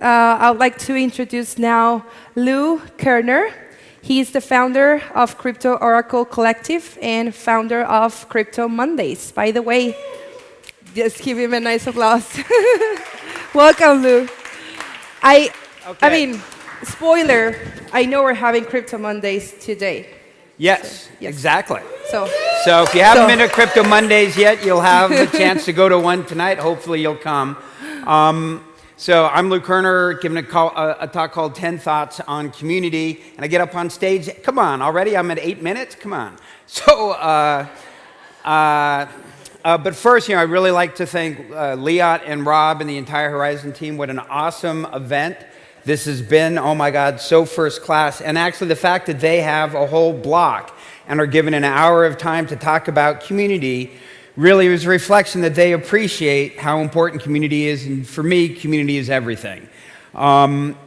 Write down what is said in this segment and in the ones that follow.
Uh, I would like to introduce now Lou Kerner. He is the founder of Crypto Oracle Collective and founder of Crypto Mondays. By the way, just give him a nice applause. Welcome, Lou. I, okay. I mean, spoiler, I know we're having Crypto Mondays today. Yes, so, yes. exactly. So, so if you haven't so. been to Crypto Mondays yet, you'll have the chance to go to one tonight. Hopefully you'll come. Um, so I'm Lou Kerner, giving a, call, a, a, talk called 10 Thoughts on Community, and I get up on stage. Come on, already I'm at eight minutes? Come on. So, uh, uh, uh, but first, you know, I really like to thank uh, Liat and Rob and the entire Horizon team. What an awesome event. This has been, oh my God, so first class. And actually the fact that they have a whole block and are given an hour of time to talk about community really was a reflection that they appreciate how important community is. And for me, community is everything. Um,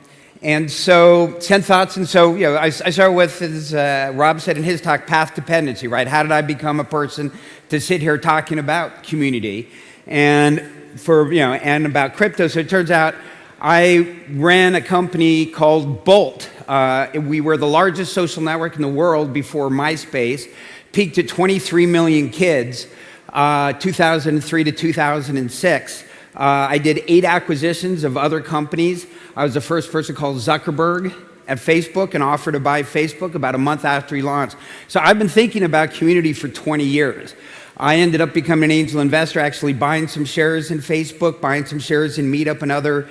and so, 10 thoughts. And so, you know, I, I start with, as uh, Rob said in his talk, path dependency, right? How did I become a person to sit here talking about community and for, you know, and about crypto? So it turns out I ran a company called Bolt. Uh, we were the largest social network in the world before MySpace, peaked at 23 million kids uh, 2003 to 2006. Uh, I did eight acquisitions of other companies. I was the first person called Zuckerberg at Facebook and offered to buy Facebook about a month after he launched. So I've been thinking about community for 20 years. I ended up becoming an angel investor, actually buying some shares in Facebook, buying some shares in Meetup and other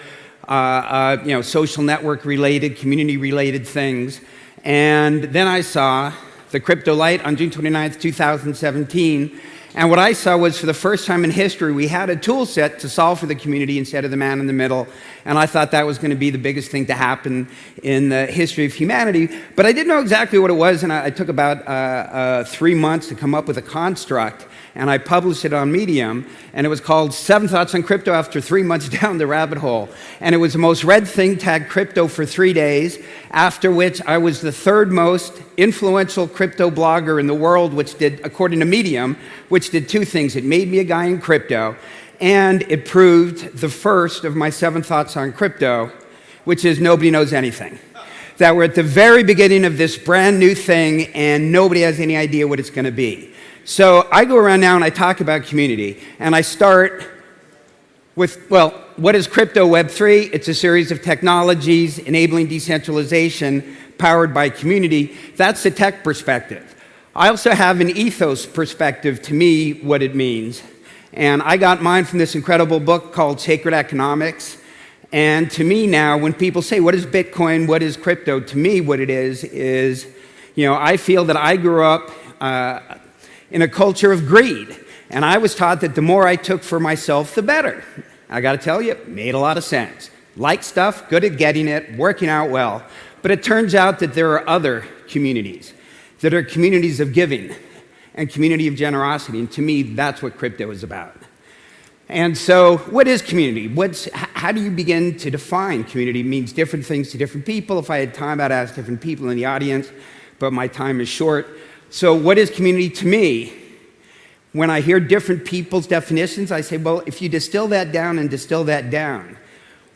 uh, uh, you know, social network related, community related things. And then I saw the crypto light on June 29th, 2017, and what I saw was for the first time in history, we had a tool set to solve for the community instead of the man in the middle. And I thought that was going to be the biggest thing to happen in the history of humanity. But I didn't know exactly what it was, and I, I took about uh, uh, three months to come up with a construct and I published it on Medium, and it was called Seven Thoughts on Crypto after three months down the rabbit hole. And it was the most read thing tagged crypto for three days, after which I was the third most influential crypto blogger in the world, which did, according to Medium, which did two things. It made me a guy in crypto, and it proved the first of my seven thoughts on crypto, which is nobody knows anything that we're at the very beginning of this brand new thing and nobody has any idea what it's going to be. So I go around now and I talk about community, and I start with, well, what is crypto Web3? It's a series of technologies enabling decentralization powered by community. That's the tech perspective. I also have an ethos perspective to me what it means. And I got mine from this incredible book called Sacred Economics. And to me now, when people say, what is Bitcoin, what is crypto? To me, what it is, is, you know, I feel that I grew up uh, in a culture of greed. And I was taught that the more I took for myself, the better. I got to tell you, it made a lot of sense. Like stuff, good at getting it, working out well. But it turns out that there are other communities that are communities of giving and community of generosity. And to me, that's what crypto is about. And so, what is community? What's, how do you begin to define community? It means different things to different people. If I had time, I'd ask different people in the audience, but my time is short. So what is community to me? When I hear different people's definitions, I say, well, if you distill that down and distill that down,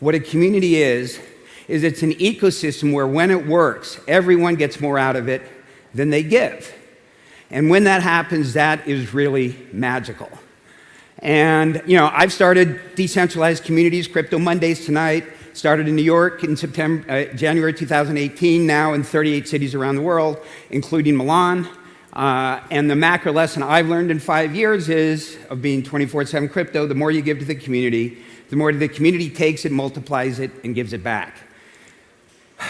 what a community is, is it's an ecosystem where when it works, everyone gets more out of it than they give. And when that happens, that is really magical. And, you know, I've started decentralized communities, Crypto Mondays tonight, started in New York in September, uh, January 2018, now in 38 cities around the world, including Milan, uh, and the macro lesson I've learned in five years is of being 24-7 crypto, the more you give to the community, the more the community takes it, multiplies it, and gives it back.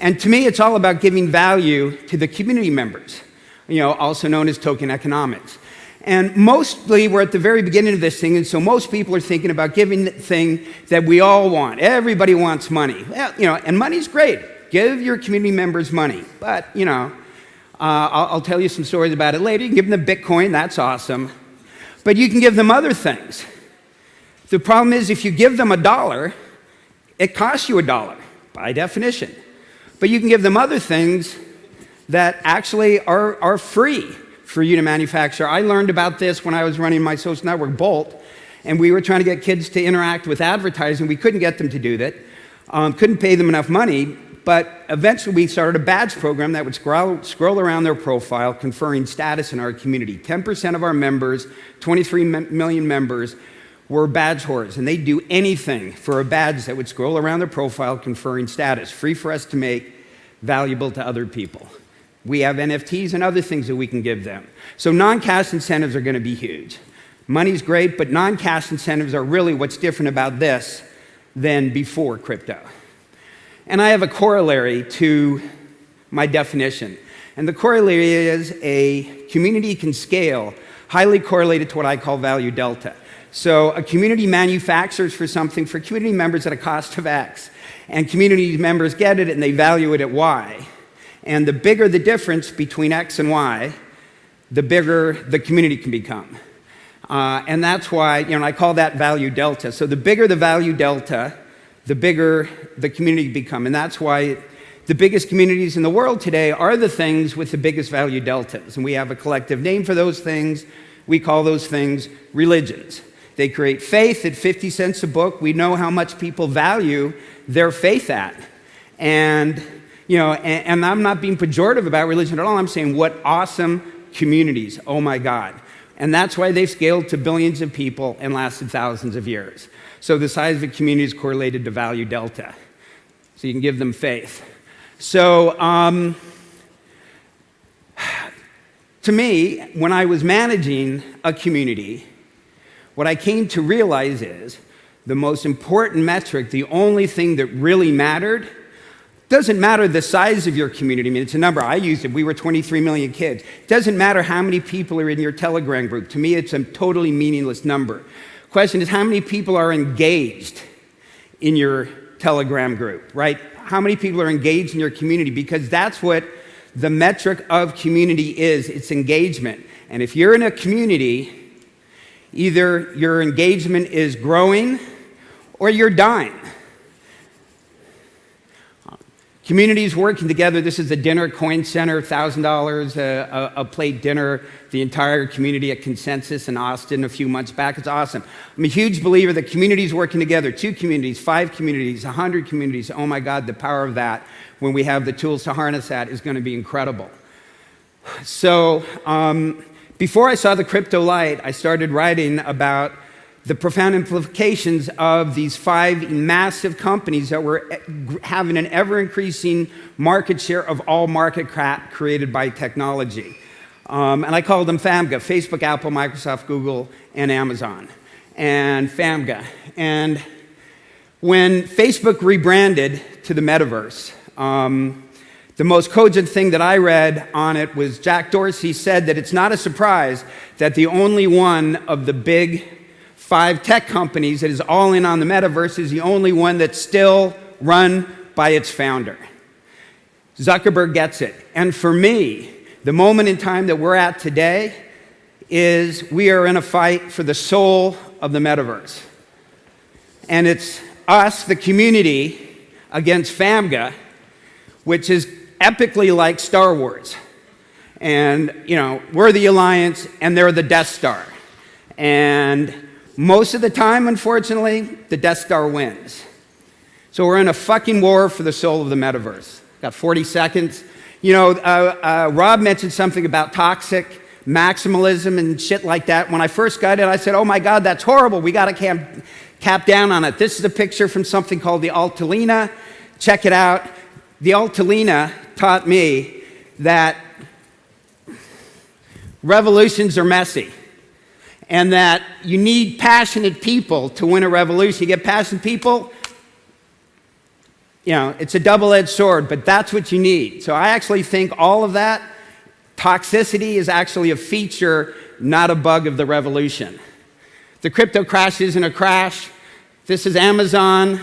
And to me, it's all about giving value to the community members, you know, also known as token economics. And mostly, we're at the very beginning of this thing, and so most people are thinking about giving the thing that we all want. Everybody wants money. Well, you know, and money's great. Give your community members money. But, you know, I'll, I'll, tell you some stories about it later. You can give them the Bitcoin, that's awesome. But you can give them other things. The problem is if you give them a dollar, it costs you a dollar by definition. But you can give them other things that actually are, are free for you to manufacture. I learned about this when I was running my social network, Bolt. and we were trying to get kids to interact with advertising. We couldn't get them to do that, um, couldn't pay them enough money, but eventually we started a badge program that would scroll, scroll around their profile, conferring status in our community. 10% of our members, 23 million members, were badge hoarders, and they'd do anything for a badge that would scroll around their profile conferring status, free for us to make, valuable to other people. We have NFTs and other things that we can give them. So non-cash incentives are going to be huge. Money's great, but non-cash incentives are really what's different about this than before crypto. And I have a corollary to my definition. And the corollary is a community can scale highly correlated to what I call value delta. So a community manufactures for something for community members at a cost of X, and community members get it and they value it at Y. And the bigger the difference between X and Y, the bigger the community can become. Uh, and that's why, you know, I call that value delta. So the bigger the value delta, the bigger the community become. And that's why the biggest communities in the world today are the things with the biggest value deltas. And we have a collective name for those things. We call those things religions. They create faith at 50 cents a book. We know how much people value their faith at. And, you know, and, and I'm not being pejorative about religion at all. I'm saying what awesome communities. Oh my God. And that's why they've scaled to billions of people and lasted thousands of years. So the size of the community is correlated to value delta. So you can give them faith. So, um, to me, when I was managing a community, what I came to realize is the most important metric, the only thing that really mattered, doesn't matter the size of your community. I mean, it's a number. I used it. We were 23 million kids. It doesn't matter how many people are in your Telegram group. To me, it's a totally meaningless number. Question is, how many people are engaged in your Telegram group, right? How many people are engaged in your community? Because that's what the metric of community is. It's engagement. And if you're in a community Either your engagement is growing or you're dying. Communities working together. This is a dinner coin center, $1,000 a, a, plate dinner. The entire community at Consensus in Austin a few months back. It's awesome. I'm a huge believer that communities working together, two communities, five communities, 100 communities. Oh my God, the power of that when we have the tools to harness that is going to be incredible. So, um, before I saw the crypto light, I started writing about the profound implications of these five massive companies that were having an ever increasing market share of all market crap created by technology. Um, and I called them FAMGA Facebook, Apple, Microsoft, Google, and Amazon. And FAMGA. And when Facebook rebranded to the metaverse, um, the most cogent thing that I read on it was Jack Dorsey said that it's not a surprise that the only one of the big five tech companies that is all in on the metaverse is the only one that's still run by its founder. Zuckerberg gets it. And for me, the moment in time that we're at today is we are in a fight for the soul of the metaverse. And it's us, the community, against FAMGA, which is epically like Star Wars. And, you know, we're the Alliance and they're the Death Star. And most of the time, unfortunately, the Death Star wins. So we're in a fucking war for the soul of the metaverse. Got 40 seconds. You know, uh, uh, Rob mentioned something about toxic maximalism and shit like that. When I first got it, I said, oh my God, that's horrible. We got to cap, cap down on it. This is a picture from something called the Altalena. Check it out. The Altalena taught me that revolutions are messy and that you need passionate people to win a revolution. You get passionate people, you know, it's a double edged sword, but that's what you need. So I actually think all of that toxicity is actually a feature, not a bug of the revolution. The crypto crash isn't a crash. This is Amazon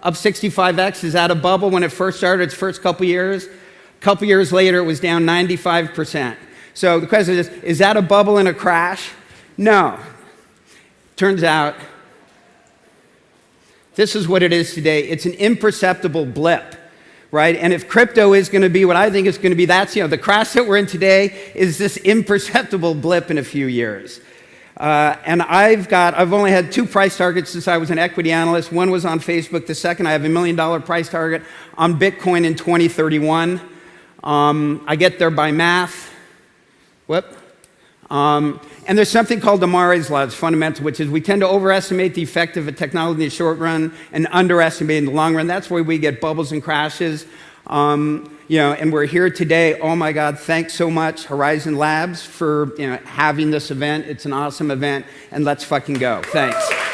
up 65x. Is that a bubble when it first started, its first couple years? A couple years later, it was down 95%. So the question is, is that a bubble in a crash? No. Turns out, this is what it is today. It's an imperceptible blip, right? And if crypto is going to be what I think it's going to be, that's, you know, the crash that we're in today is this imperceptible blip in a few years. Uh, and I've got, I've only had two price targets since I was an equity analyst. One was on Facebook. The second, I have a million dollar price target on Bitcoin in 2031. Um, I get there by math. Whoop. Um, and there's something called Amara's law. It's fundamental, which is we tend to overestimate the effect of a technology in the short run and underestimate in the long run. That's where we get bubbles and crashes. Um, you know, and we're here today. Oh my God, thanks so much, Horizon Labs, for you know, having this event. It's an awesome event, and let's fucking go. Thanks.